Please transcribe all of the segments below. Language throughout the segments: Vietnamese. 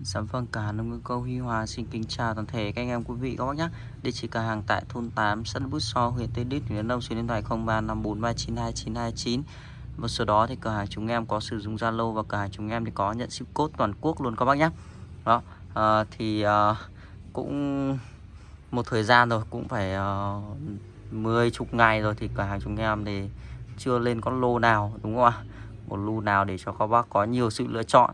Dạ vâng, cả nông ngư câu Huy Hòa xin kính chào toàn thể các anh em quý vị các bác nhé. Địa chỉ cửa hàng tại thôn 8, xã Bút So, huyện Tây Đít, Đắk Đông, số điện thoại 0354392929. Và số đó thì cửa hàng chúng em có sử dụng Zalo và cửa hàng chúng em thì có nhận ship code toàn quốc luôn các bác nhé. Đó, à, thì à, cũng một thời gian rồi, cũng phải à, mười chục ngày rồi thì cửa hàng chúng em thì chưa lên con lô nào đúng không ạ? Một lô nào để cho các bác có nhiều sự lựa chọn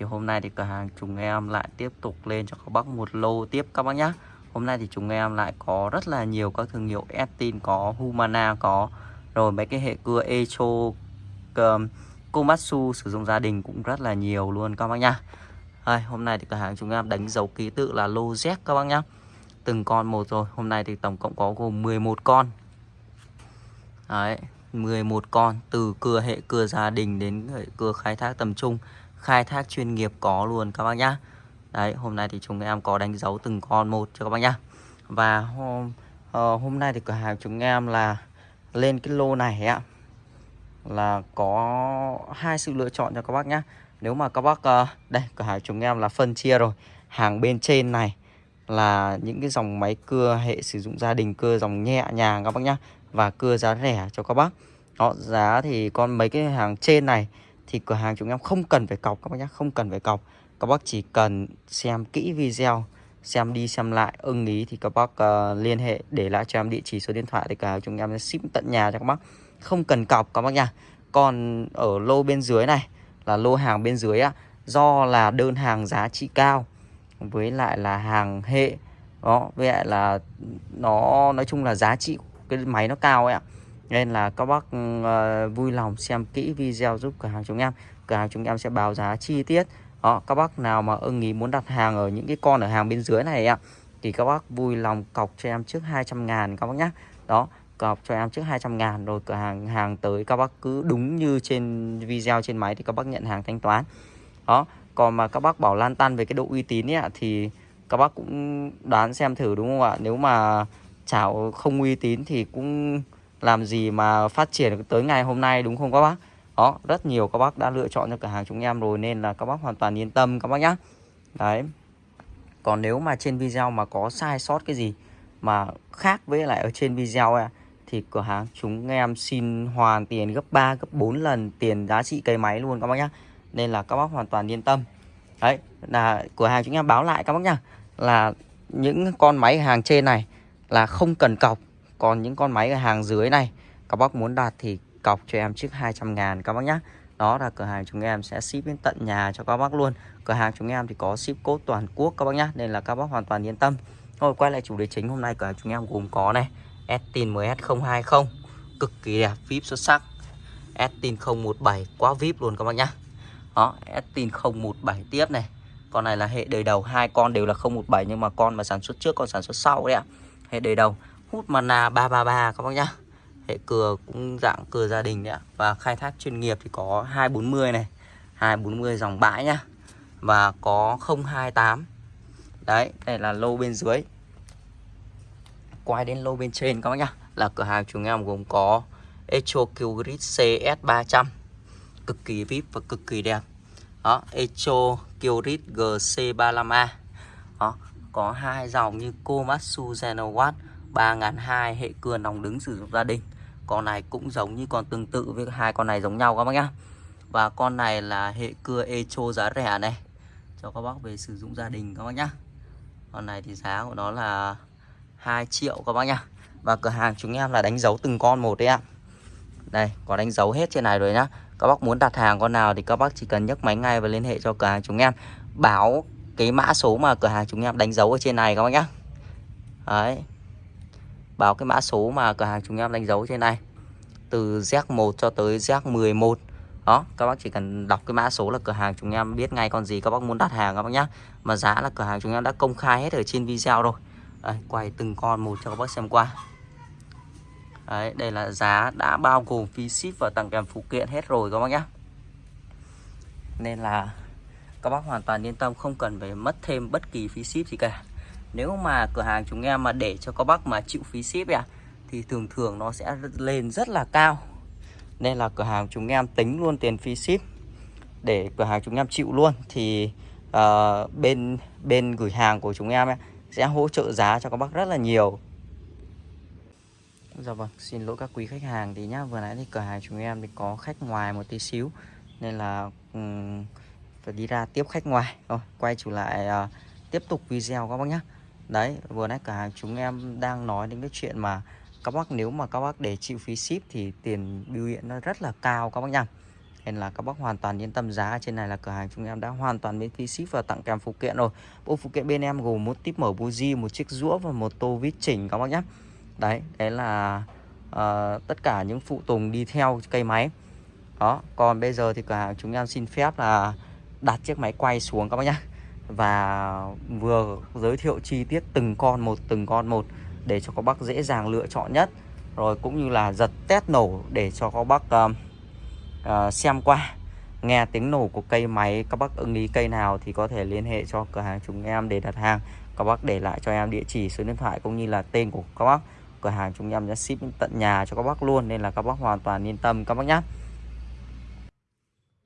thì hôm nay thì cửa hàng chúng em lại tiếp tục lên cho các bác một lô tiếp các bác nhé Hôm nay thì chúng em lại có rất là nhiều các thương hiệu Estin có Humana có. Rồi mấy cái hệ cưa Echo um, Komatsu sử dụng gia đình cũng rất là nhiều luôn các bác nhá. Đây, hôm nay thì cửa hàng chúng em đánh dấu ký tự là lô Z các bác nhá. Từng con một rồi hôm nay thì tổng cộng có gồm 11 con. Đấy 11 con từ cưa hệ cưa gia đình đến hệ cưa khai thác tầm trung khai thác chuyên nghiệp có luôn các bác nhá. Đấy hôm nay thì chúng em có đánh dấu từng con một cho các bác nhá. Và hôm, uh, hôm nay thì cửa hàng chúng em là lên cái lô này ạ Là có hai sự lựa chọn cho các bác nhá. Nếu mà các bác, uh, đây cửa hàng chúng em là phân chia rồi. Hàng bên trên này là những cái dòng máy cưa hệ sử dụng gia đình cưa dòng nhẹ nhàng các bác nhá Và cưa giá rẻ cho các bác. Đó, giá thì con mấy cái hàng trên này thì cửa hàng chúng em không cần phải cọc các bác nhé không cần phải cọc. Các bác chỉ cần xem kỹ video xem đi xem lại ưng ý thì các bác uh, liên hệ để lại cho em địa chỉ số điện thoại thì cả chúng em ship tận nhà cho các bác. Không cần cọc các bác nha còn ở lô bên dưới này là lô hàng bên dưới á do là đơn hàng giá trị cao với lại là hàng hệ đó với lại là nó nói chung là giá trị cái máy nó cao ấy ạ nên là các bác uh, vui lòng xem kỹ video giúp cửa hàng chúng em. Cửa hàng chúng em sẽ báo giá chi tiết. Đó các bác nào mà ưng ý muốn đặt hàng ở những cái con ở hàng bên dưới này ạ thì các bác vui lòng cọc cho em trước 200 ngàn các bác nhé đó cọc cho em trước 200 ngàn rồi cửa hàng hàng tới các bác cứ đúng như trên video trên máy thì các bác nhận hàng thanh toán. Đó còn mà các bác bảo lan tăn về cái độ uy tín ấy, thì các bác cũng đoán xem thử đúng không ạ? Nếu mà chảo không uy tín thì cũng làm gì mà phát triển tới ngày hôm nay đúng không các bác? Đó rất nhiều các bác đã lựa chọn cho cửa hàng chúng em rồi nên là các bác hoàn toàn yên tâm các bác nhá. Đấy. Còn nếu mà trên video mà có sai sót cái gì mà khác với lại ở trên video ấy, thì cửa hàng chúng em xin hoàn tiền gấp 3 gấp 4 lần tiền giá trị cây máy luôn các bác nhá. Nên là các bác hoàn toàn yên tâm. Đấy là cửa hàng chúng em báo lại các bác nhá là những con máy hàng trên này là không cần cọc còn những con máy ở hàng dưới này, các bác muốn đặt thì cọc cho em trước 200 ngàn các bác nhé đó là cửa hàng chúng em sẽ ship đến tận nhà cho các bác luôn. Cửa hàng chúng em thì có ship code toàn quốc các bác nhé nên là các bác hoàn toàn yên tâm. Thôi, quay lại chủ đề chính hôm nay cửa hàng chúng em gồm có này Estin MS020 cực kỳ đẹp, VIP xuất sắc. Estin 017 quá VIP luôn các bác nhé đó Estin 017 tiếp này. Con này là hệ đời đầu, hai con đều là 017 nhưng mà con mà sản xuất trước, con sản xuất sau đấy ạ. Hệ đời đầu hút mana 333 các bác nhá. Hệ cưa cũng dạng cưa gia đình đấy ạ. Và khai thác chuyên nghiệp thì có 240 này 240 dòng bãi nhá. Và có 028 đấy, đây là lô bên dưới. Quay đến lô bên trên các bác nhá. Là cửa hàng chúng em gồm có Echo Killgrid CS300 cực kỳ vip và cực kỳ đẹp. Đó, Echo Killgrid GC35A đó, có hai dòng như Komatsu Genowatt 3002 hệ cưa nòng đứng sử dụng gia đình. Con này cũng giống như con tương tự với hai con này giống nhau các bác nhá. Và con này là hệ cưa Echo giá rẻ này, cho các bác về sử dụng gia đình các bác nhá. Con này thì giá của nó là 2 triệu các bác nhá. Và cửa hàng chúng em là đánh dấu từng con một đấy ạ. Đây, có đánh dấu hết trên này rồi nhá. Các bác muốn đặt hàng con nào thì các bác chỉ cần nhấc máy ngay và liên hệ cho cửa hàng chúng em. Báo cái mã số mà cửa hàng chúng em đánh dấu ở trên này các bác nhá. Đấy báo cái mã số mà cửa hàng chúng em đánh dấu trên này. Từ Z1 cho tới Z11 đó các bác chỉ cần đọc cái mã số là cửa hàng chúng em biết ngay con gì các bác muốn đặt hàng các bác nhá. Mà giá là cửa hàng chúng em đã công khai hết ở trên video rồi. Đây, quay từng con một cho các bác xem qua. Đấy, đây là giá đã bao gồm phí ship và tặng kèm phụ kiện hết rồi các bác nhá. Nên là các bác hoàn toàn yên tâm không cần phải mất thêm bất kỳ phí ship gì cả nếu mà cửa hàng chúng em mà để cho các bác mà chịu phí ship à thì thường thường nó sẽ lên rất là cao. Nên là cửa hàng chúng em tính luôn tiền phí ship để cửa hàng chúng em chịu luôn. Thì uh, bên bên gửi hàng của chúng em ấy, sẽ hỗ trợ giá cho các bác rất là nhiều. Dạ vâng, xin lỗi các quý khách hàng thì nhá, vừa nãy thì cửa hàng chúng em thì có khách ngoài một tí xíu. Nên là um, phải đi ra tiếp khách ngoài. Rồi, quay trở lại uh, tiếp tục video các bác nhá. Đấy, vừa nãy cửa hàng chúng em đang nói đến cái chuyện mà các bác nếu mà các bác để chịu phí ship thì tiền biểu hiện nó rất là cao các bác nhá. Nên là các bác hoàn toàn yên tâm giá trên này là cửa hàng chúng em đã hoàn toàn miễn phí ship và tặng kèm phụ kiện rồi. Bộ phụ kiện bên em gồm một tip mở buji, một chiếc rũa và một tô vít chỉnh các bác nhé đấy đấy là uh, tất cả những phụ tùng đi theo cây máy đó còn bây giờ thì cửa hàng chúng em xin phép là đặt chiếc máy quay xuống các bác nhé và vừa giới thiệu chi tiết từng con một từng con một để cho các bác dễ dàng lựa chọn nhất. Rồi cũng như là giật test nổ để cho các bác uh, uh, xem qua. Nghe tiếng nổ của cây máy các bác ưng ý cây nào thì có thể liên hệ cho cửa hàng chúng em để đặt hàng. Các bác để lại cho em địa chỉ số điện thoại cũng như là tên của các bác. Cửa hàng chúng em sẽ ship đến tận nhà cho các bác luôn nên là các bác hoàn toàn yên tâm các bác nhé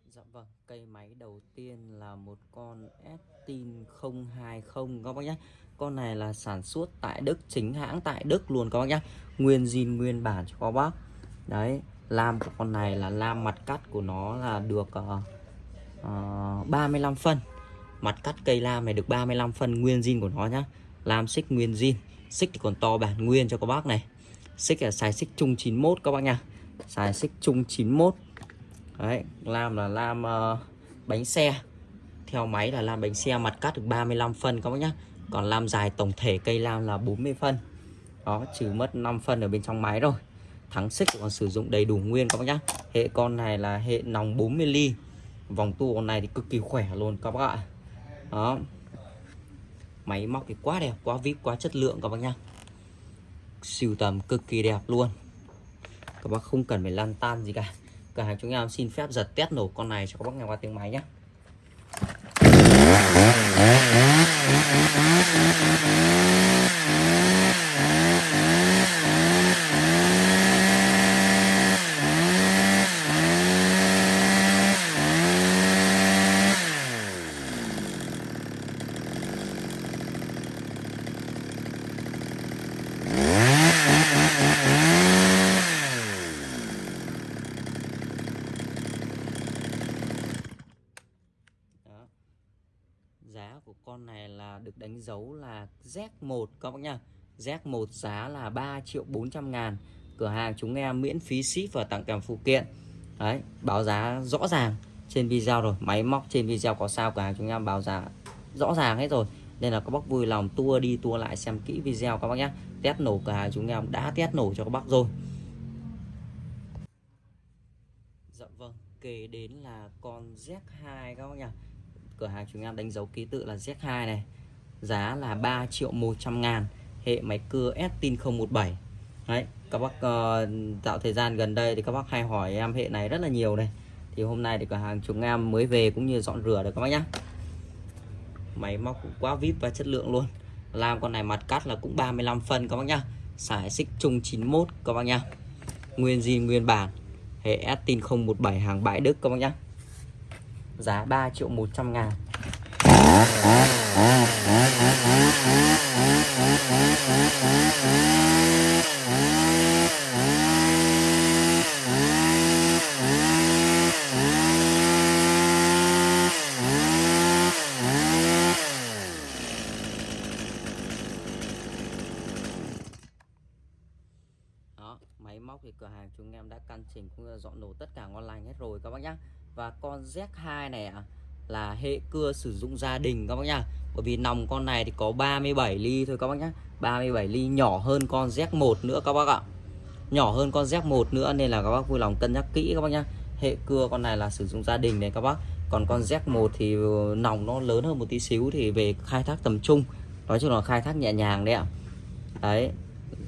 Dạ vâng cây máy đầu tiên là một con s Estin 020 các bác nhé con này là sản xuất tại Đức chính hãng tại Đức luôn các bác nhé nguyên zin nguyên bản cho các bác. Đấy lam của con này là lam mặt cắt của nó là được uh, uh, 35 phân. Mặt cắt cây lam này được 35 phân nguyên zin của nó nhá. Lam xích nguyên zin. Xích thì còn to bản nguyên cho các bác này. Xích là xài xích chung 91 các bác nha xài xích chung 91 đấy lam là lam uh, bánh xe theo máy là lam bánh xe mặt cắt được 35 phân các bác nhá. Còn lam dài tổng thể cây lam là 40 phân. Đó, trừ mất 5 phân ở bên trong máy rồi. Thắng xích còn sử dụng đầy đủ nguyên các bác nhá. Hệ con này là hệ nòng 40 ly. Vòng tua con này thì cực kỳ khỏe luôn các bác ạ. Đó. Máy móc thì quá đẹp, quá vip quá chất lượng các bác nhá. Siêu tầm cực kỳ đẹp luôn. Các bác không cần phải lan tan gì cả. Cửa hàng chúng em xin phép giật test nổ con này cho các bác nghe qua tiếng máy nhé giá của con này là được đánh dấu là Z1 các bác nhá Z1 giá là 3 triệu 400 ngàn. Cửa hàng chúng em miễn phí ship và tặng kèm phụ kiện. Đấy, báo giá rõ ràng trên video rồi. Máy móc trên video có sao, cửa hàng chúng em báo giá rõ ràng hết rồi. Nên là các bác vui lòng tua đi tua lại xem kỹ video các bác nhé test nổ cửa hàng chúng em đã test nổ cho các bác rồi. Dạ vâng kể đến là con Z2 các bác nhá. Cửa hàng chúng em đánh dấu ký tự là Z2 này giá là 3 triệu 100 ngàn hệ máy cưa Estin 017 đấy các bác ờ, uh, tạo thời gian gần đây thì các bác hay hỏi em hệ này rất là nhiều này. Thì hôm nay thì cửa hàng chúng em mới về cũng như dọn rửa được các bác nhá. Máy móc cũng quá vip và chất lượng luôn. Làm con này mặt cắt là cũng 35 phân các bác nhá. Xài xích chung 91 các bác nhá. Nguyên zin nguyên bản hệ Estin 017 hàng bãi Đức các bác nhá. Giá 3 triệu 100 ngàn. Đó, máy móc thì cửa hàng chúng em đã căn chỉnh cũng dọn nổ tất cả ngon lành hết rồi các bác nhá. Và con Z2 này à, là hệ cưa sử dụng gia đình các bác nhá. Bởi vì nòng con này thì có 37 ly thôi các bác nhá. 37 ly nhỏ hơn con Z1 nữa các bác ạ. Nhỏ hơn con Z1 nữa nên là các bác vui lòng cân nhắc kỹ các bác nhá. Hệ cưa con này là sử dụng gia đình này các bác. Còn con Z1 thì ừ, nòng nó lớn hơn một tí xíu thì về khai thác tầm trung. Nói chung là khai thác nhẹ nhàng đấy ạ. Đấy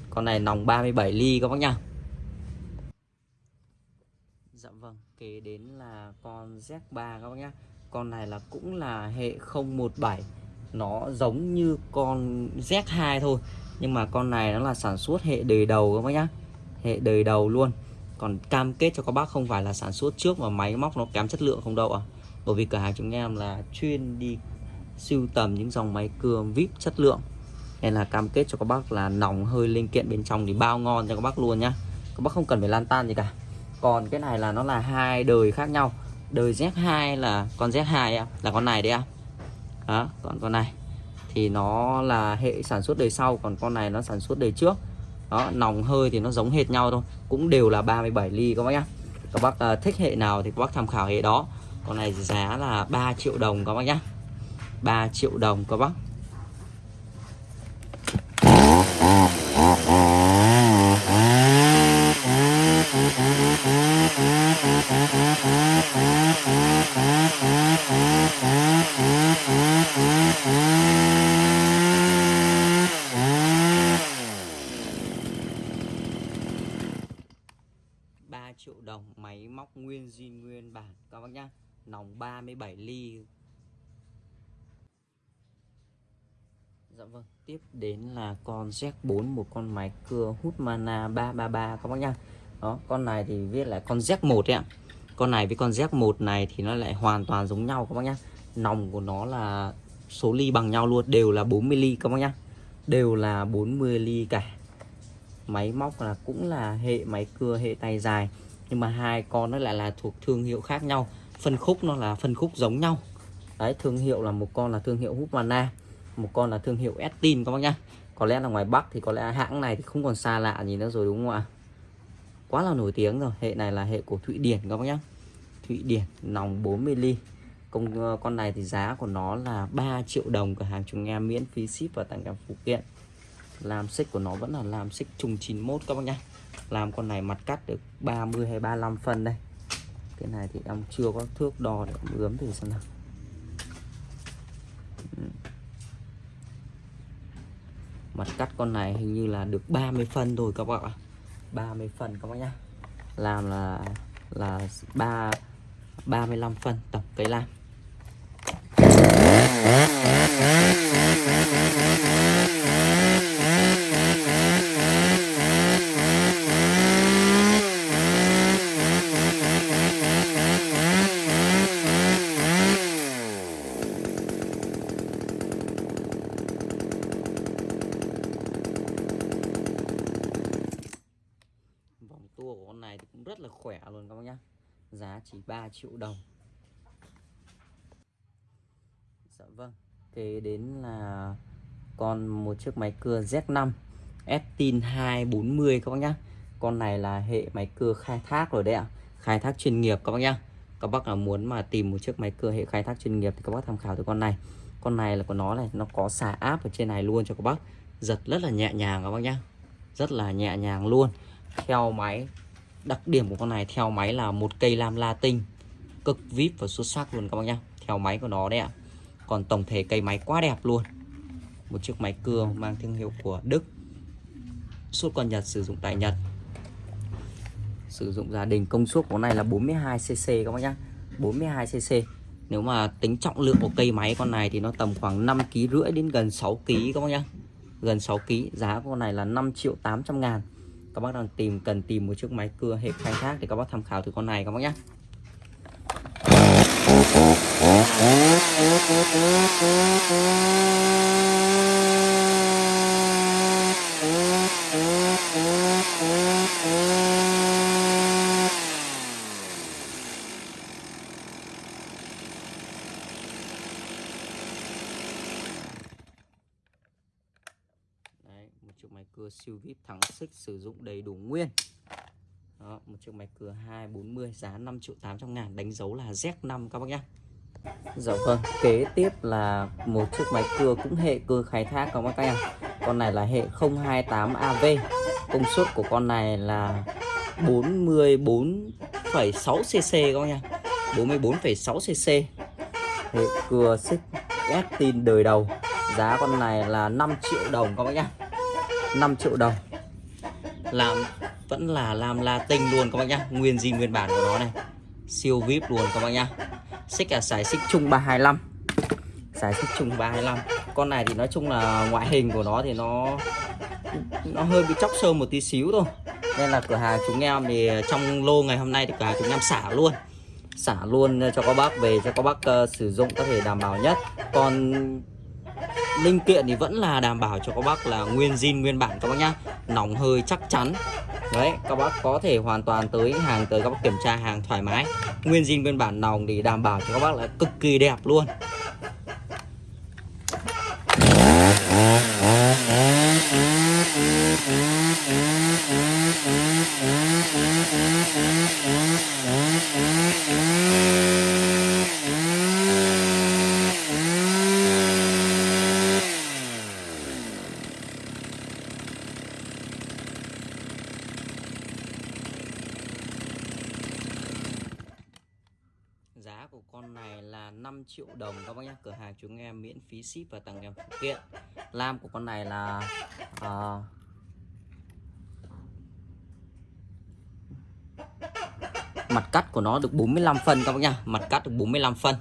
con này nòng 37 ly các bác nhá. Dạ vâng, kế đến là con Z3 các bác nhá. Con này là cũng là hệ 017 Nó giống như con Z2 thôi. Nhưng mà con này nó là sản xuất hệ đời đầu các bác nhá. Hệ đời đầu luôn. Còn cam kết cho các bác không phải là sản xuất trước mà máy móc nó kém chất lượng không đâu ạ. À. Bởi vì cửa hàng chúng em là chuyên đi sưu tầm những dòng máy cưa vip chất lượng. Nên là cam kết cho các bác là nòng hơi linh kiện bên trong thì bao ngon cho các bác luôn nhá. Các bác không cần phải lan tan gì cả. Còn cái này là nó là hai đời khác nhau đời Z2 là con Z2 là con này đấy ạ đó còn con này. Thì nó là hệ sản xuất đời sau còn con này nó sản xuất đời trước. Đó nòng hơi thì nó giống hệt nhau thôi cũng đều là 37 ly các bác nhá. Các bác à, thích hệ nào thì các bác tham khảo hệ đó. Con này giá là 3 triệu đồng các bác nhá. 3 triệu đồng các bác. Triệu đồng máy móc nguyên zin nguyên bản. Các bác nhá, nòng 37 ly. Dạ vâng tiếp đến là con Z4 một con máy cưa hút mana 333 các bác nhá đó, con này thì viết là con Z1 đấy ạ. Con này với con Z1 này thì nó lại hoàn toàn giống nhau các bác nhá. Nòng của nó là số ly bằng nhau luôn, đều là 40 ly các bác nhá. Đều là 40 ly cả. Máy móc là cũng là hệ máy cưa, hệ tay dài. Nhưng mà hai con nó lại là thuộc thương hiệu khác nhau. Phân khúc nó là phân khúc giống nhau. Đấy, thương hiệu là một con là thương hiệu Husqvarna một con là thương hiệu Estin các bác nhá. Có lẽ là ngoài Bắc thì có lẽ hãng này thì không còn xa lạ gì nữa rồi đúng không ạ? Quá là nổi tiếng rồi. Hệ này là hệ của Thụy Điển các bác nhá. Thụy Điển nòng 40 ly. Công ờ, con này thì giá của nó là 3 triệu đồng cửa hàng chúng em miễn phí ship và tặng kèm phụ kiện. Làm xích của nó vẫn là làm xích trùng 91 các bác nhá. Làm con này mặt cắt được 30 hay 35 phân đây. Cái này thì em chưa có thước đo để ướm thử xem nào. Ừ. Mặt cắt con này hình như là được 30 phân rồi các bạn ạ. 30 phần các bác nhá. Làm là là 3 35 phân tổng cây làm rất là khỏe luôn các bác nhá giá chỉ 3 triệu đồng. Dạ vâng kế đến là con một chiếc máy cưa Z5 Estin 240 các bác nhá. Con này là hệ máy cưa khai thác rồi đấy ạ, khai thác chuyên nghiệp các bác nhá. Các bác là muốn mà tìm một chiếc máy cưa hệ khai thác chuyên nghiệp thì các bác tham khảo từ con này. Con này là của nó này, nó có xả áp ở trên này luôn cho các bác. Giật rất là nhẹ nhàng các bác nhá, rất là nhẹ nhàng luôn. Theo máy đặc điểm của con này theo máy là một cây lam latin cực vip và xuất sắc luôn các bác nhá. Theo máy của nó đấy ạ. Còn tổng thể cây máy quá đẹp luôn. Một chiếc máy cưa mang thương hiệu của Đức. Suốt con Nhật sử dụng tại Nhật. Sử dụng gia đình công suất của này là 42cc các bác nhá. 42cc nếu mà tính trọng lượng của cây máy con này thì nó tầm khoảng 5 kg rưỡi đến gần 6 kg các bác nhá. Gần 6 kg giá của con này là 5 triệu 800 ngàn các bác đang tìm, cần tìm một chiếc máy cưa hệ khai thác thì các bác tham khảo từ con này các bác nhé chiếc máy cưa siêu vip thắng xích sử dụng đầy đủ nguyên. Đó, một chiếc máy cưa 240 giá 5 triệu 800 ngàn đánh dấu là Z5 các bác nhá. Dạ vâng, kế tiếp là một chiếc máy cưa cũng hệ cưa khai thác các bác nhá Con này là hệ 028AV Công suất của con này là 44,6cc các bác nhá. 44,6cc Hệ cưa xích S tin đời đầu. Giá con này là 5 triệu đồng các bác nhá. 5 triệu đồng. Làm vẫn là làm Latin luôn các bác nhá. Nguyên gì nguyên bản của nó này. Siêu vip luôn các bác nhá. Xích là sải xích chung 325 sải xích chung 325 con này thì nói chung là ngoại hình của nó thì nó nó hơi bị chóc sơn một tí xíu thôi. Nên là cửa hàng chúng em thì trong lô ngày hôm nay thì cửa hàng chúng em xả luôn. Xả luôn cho các bác về cho các bác uh, sử dụng có thể đảm bảo nhất. Còn linh kiện thì vẫn là đảm bảo cho các bác là nguyên zin, nguyên bản các bác nhá. Nòng hơi chắc chắn. Đấy, các bác có thể hoàn toàn tới hàng, tới các bác kiểm tra hàng thoải mái. Nguyên zin, nguyên bản nòng thì đảm bảo cho các bác là cực kỳ đẹp luôn Giá của con này là 5 triệu đồng các bác nhé Cửa hàng chúng em miễn phí ship và tặng kèm phụ kiện. Lam của con này là uh, Mặt cắt của nó được 45 phân các bác nhá. Mặt cắt được 45 phân.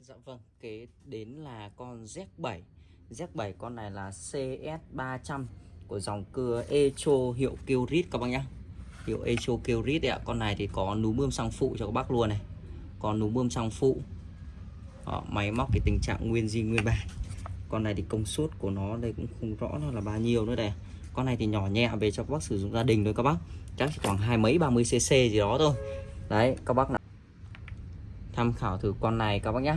Dạ vâng Kế đến là con Z7 Z7 con này là CS300 Của dòng cưa Echo hiệu Kyrit các bác nhá. Hiệu Echo Kyrit ạ. Con này thì có núm bơm sang phụ cho các bác luôn này. Còn núm bơm trong phụ. Đó, Máy móc cái tình trạng nguyên di nguyên bản. Con này thì công suất của nó đây cũng không rõ nó là bao nhiêu nữa đây. Con này thì nhỏ nhẹ về cho các bác sử dụng gia đình thôi các bác. Chắc chỉ khoảng hai mấy 30 cc gì đó thôi. Đấy các bác nào tham khảo thử con này các bác nhé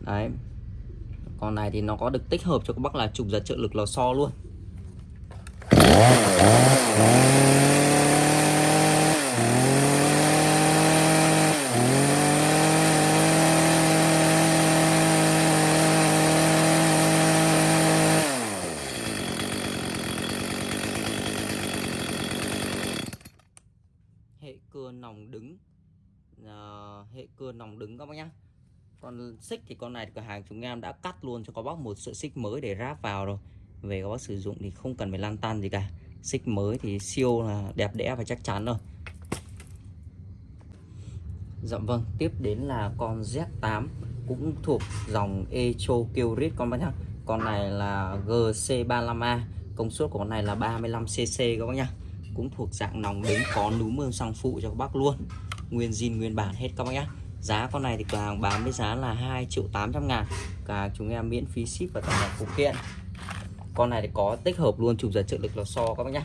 đấy. Con này thì nó có được tích hợp cho các bác là chụp giật trợ lực lò xo luôn hệ cưa nòng đứng. À, hệ cưa nòng đứng các bác nhá. Còn xích thì con này cửa hàng chúng em đã cắt luôn cho các bác một sợi xích mới để ráp vào rồi. Về các bác sử dụng thì không cần phải lan tan gì cả. Xích mới thì siêu là đẹp đẽ và chắc chắn rồi. Dạ vâng tiếp đến là con Z8 cũng thuộc dòng Echo Kyrit con bác nhá. Con này là GC35A công suất của con này là 35cc các bác nhá cũng thuộc dạng nòng đứng có núm mương xăng phụ cho các bác luôn. Nguyên zin, nguyên bản hết các bác nhé giá con này thì cửa hàng bán với giá là 2 triệu 800 ngàn. Cả chúng em miễn phí ship và tặng phụ kiện. Con này thì có tích hợp luôn, chụp giật trợ lực lò xo các bác nhé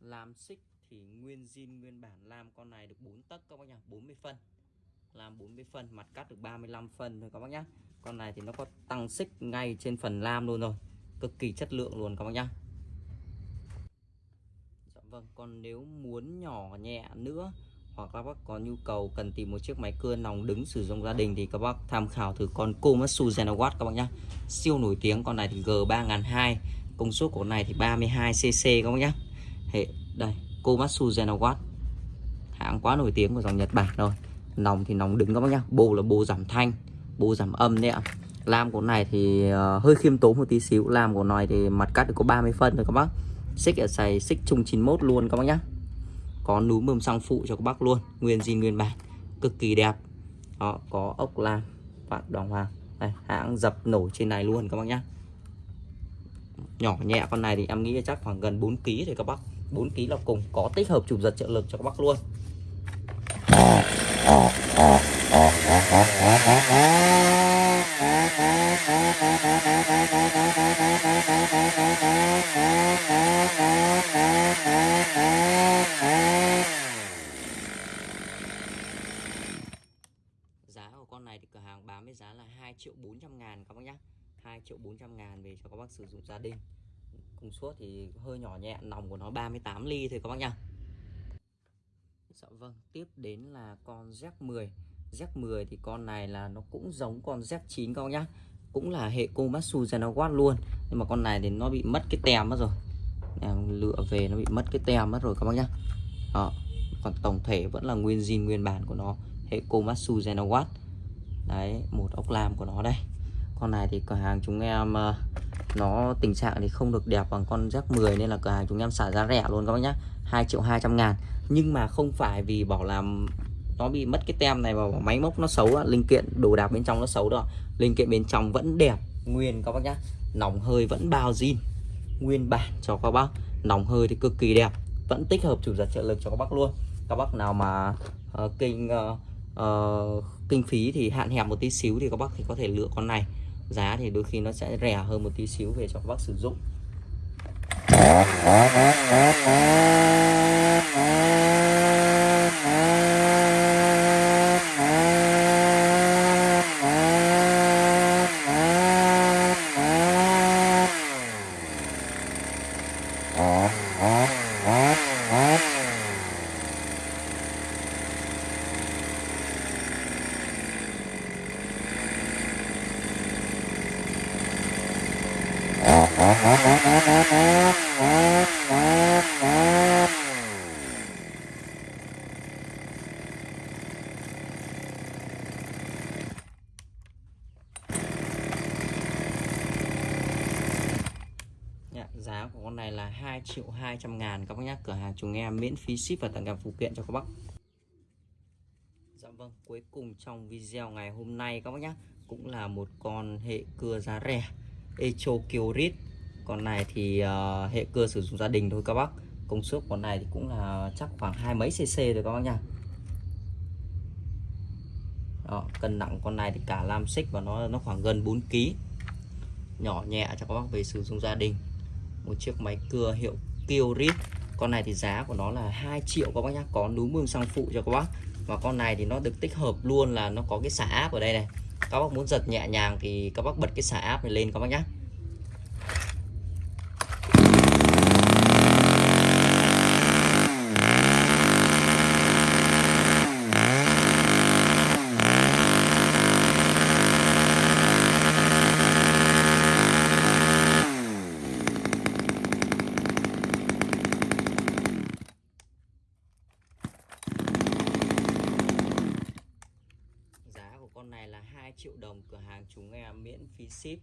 làm xích thì nguyên zin nguyên bản làm con này được 4 tấc các bác nhá 40 phân làm 40 phân mặt cắt được 35 phân thôi các bác nhá con này thì nó có tăng xích ngay trên phần lam luôn rồi. Cực kỳ chất lượng luôn các bác nhá. Dạ vâng còn nếu muốn nhỏ nhẹ nữa hoặc các bác có nhu cầu cần tìm một chiếc máy cưa nòng đứng sử dụng gia đình thì các bác tham khảo thử con Komatsu Zenawatt các bác nhá. Siêu nổi tiếng, con này thì G3002 công suất của này thì 32cc các bác nhá. Hệ, đây, Komatsu Zenawatt hãng quá nổi tiếng của dòng Nhật Bản rồi. Nòng thì nòng đứng các bác nhá. Bô là bô giảm thanh, bô giảm âm đấy ạ lam của này thì uh, hơi khiêm tốn một tí xíu. Lam của này thì mặt cắt được có 30 phân rồi các bác. Xích ở xài xích chung 91 luôn các bác nhá. Có núm mầm xăng phụ cho các bác luôn. Nguyên zin nguyên bản cực kỳ đẹp. Đó có ốc lam vạn đồng hoàng. Đây hãng dập nổ trên này luôn các bác nhá. Nhỏ nhẹ con này thì em nghĩ chắc khoảng gần 4 kg thì các bác. 4 kg là cùng có tích hợp chụp giật trợ lực cho các bác luôn giá của con này thì cửa hàng bán với giá là 2 triệu 400 ngàn các bác nhé 2 triệu 400 ngàn về cho các bác sử dụng gia đình. Công suất thì hơi nhỏ nhẹ, nòng của nó 38 ly thôi các bác nhá. Dạ vâng tiếp đến là con Z10 Z10 thì con này là nó cũng giống con Z9 các bác nhá. Cũng là hệ Komatsu Zenawatt luôn. Nhưng mà con này thì nó bị mất cái tem mất rồi. Lựa về nó bị mất cái tem mất rồi các bác nhá. Đó. còn tổng thể vẫn là nguyên zin, nguyên bản của nó. Hệ Komatsu Zenawatt đấy, một ốc lam của nó đây. Con này thì cửa hàng chúng em ờ, nó tình trạng thì không được đẹp bằng con Z 10 nên là cửa hàng chúng em xả giá rẻ luôn các bác nhá. 2 triệu 200 ngàn. Nhưng mà không phải vì bảo làm nó bị mất cái tem này và máy móc nó xấu linh kiện đồ đạc bên trong nó xấu đó. Linh kiện bên trong vẫn đẹp nguyên các bác nhá. Nòng hơi vẫn bao zin nguyên bản cho các bác. Nòng hơi thì cực kỳ đẹp vẫn tích hợp chủ giật trợ lực cho các bác luôn. Các bác nào mà uh, kinh uh, uh, kinh phí thì hạn hẹp một tí xíu thì các bác thì có thể lựa con này. Giá thì đôi khi nó sẽ rẻ hơn một tí xíu về cho các bác sử dụng giá của con này là 2 triệu 200 ngàn các bác nhé cửa hàng chúng em miễn phí ship và tặng kèm phụ kiện cho các bác. Dạ vâng cuối cùng trong video ngày hôm nay các bác nhé cũng là một con hệ cưa giá rẻ Echo Kyorit con này thì uh, hệ cưa sử dụng gia đình thôi các bác. Công suất con này thì cũng là chắc khoảng hai mấy cc rồi các bác nha đó, cân nặng con này thì cả lam xích và nó nó khoảng gần 4 kg nhỏ nhẹ cho các bác về sử dụng gia đình. Một chiếc máy cưa hiệu Kyorit con này thì giá của nó là 2 triệu các bác nhá. Có núm mương sang phụ cho các bác. Và con này thì nó được tích hợp luôn là nó có cái xả áp ở đây này. Các bác muốn giật nhẹ nhàng thì các bác bật cái xả áp này lên các bác nhá con này là 2 triệu đồng cửa hàng chúng em miễn phí ship.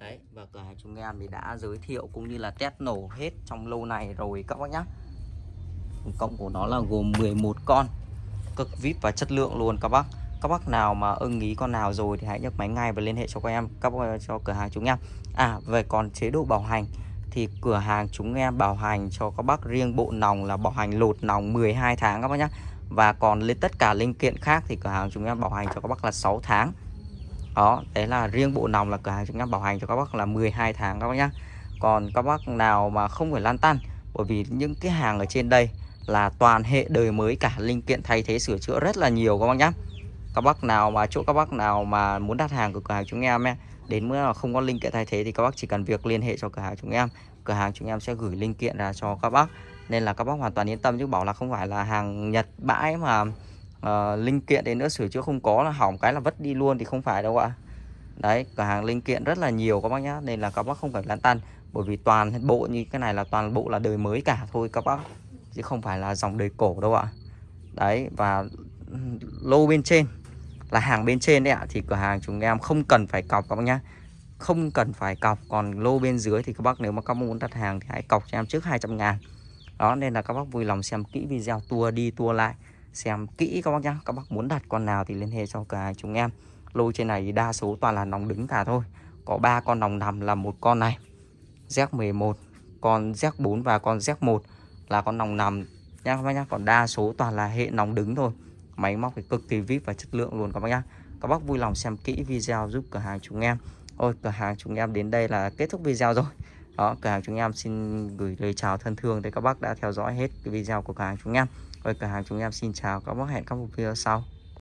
Đấy và cửa hàng chúng em thì đã giới thiệu cũng như là test nổ hết trong lâu này rồi các bác nhá. Cộng của nó là gồm 11 con cực vip và chất lượng luôn các bác. Các bác nào mà ưng ý con nào rồi thì hãy nhấc máy ngay và liên hệ cho các em các cho cửa hàng chúng em. À về còn chế độ bảo hành thì cửa hàng chúng em bảo hành cho các bác riêng bộ nòng là bảo hành lột nòng 12 tháng các bác nhá. Và còn lên tất cả linh kiện khác thì cửa hàng chúng em bảo hành cho các bác là 6 tháng đó đấy là riêng bộ nòng là cửa hàng chúng em bảo hành cho các bác là 12 tháng các bác nhá. Còn các bác nào mà không phải lan tăn bởi vì những cái hàng ở trên đây là toàn hệ đời mới cả linh kiện thay thế sửa chữa rất là nhiều các bác nhá. Các bác nào mà chỗ các bác nào mà muốn đặt hàng của cửa hàng chúng em ấy, đến không có linh kiện thay thế thì các bác chỉ cần việc liên hệ cho cửa hàng chúng em. Cửa hàng chúng em sẽ gửi linh kiện ra cho các bác. Nên là các bác hoàn toàn yên tâm chứ bảo là không phải là hàng Nhật bãi mà uh, linh kiện đến nữa sửa chữa không có là hỏng cái là vất đi luôn thì không phải đâu ạ. Đấy cửa hàng linh kiện rất là nhiều các bác nhá nên là các bác không phải lan tăn. Bởi vì toàn bộ như cái này là toàn bộ là đời mới cả thôi các bác. Chứ không phải là dòng đời cổ đâu ạ. Đấy và lô bên trên là hàng bên trên đấy ạ thì cửa hàng chúng em không cần phải cọc các bác nhá. Không cần phải cọc còn lô bên dưới thì các bác nếu mà các bác muốn đặt hàng thì hãy cọc cho em trước 200 ngàn. Đó nên là các bác vui lòng xem kỹ video tua đi tua lại xem kỹ các bác nhá. Các bác muốn đặt con nào thì liên hệ cho cả chúng em. Lô trên này đa số toàn là nòng đứng cả thôi. Có ba con nòng nằm là một con này. Z11 con Z4 và con Z1 là con nòng nằm. Nha các bác nhá. Còn đa số toàn là hệ nòng đứng thôi. Máy móc thì cực kỳ vip và chất lượng luôn các bác nhá. Các bác vui lòng xem kỹ video giúp cửa hàng chúng em. Ôi, cửa hàng chúng em đến đây là kết thúc video rồi. Đó, cửa hàng chúng em xin gửi lời chào thân thương tới các bác đã theo dõi hết cái video của cửa hàng chúng em rồi cửa hàng chúng em xin chào. Các bác hẹn các video sau.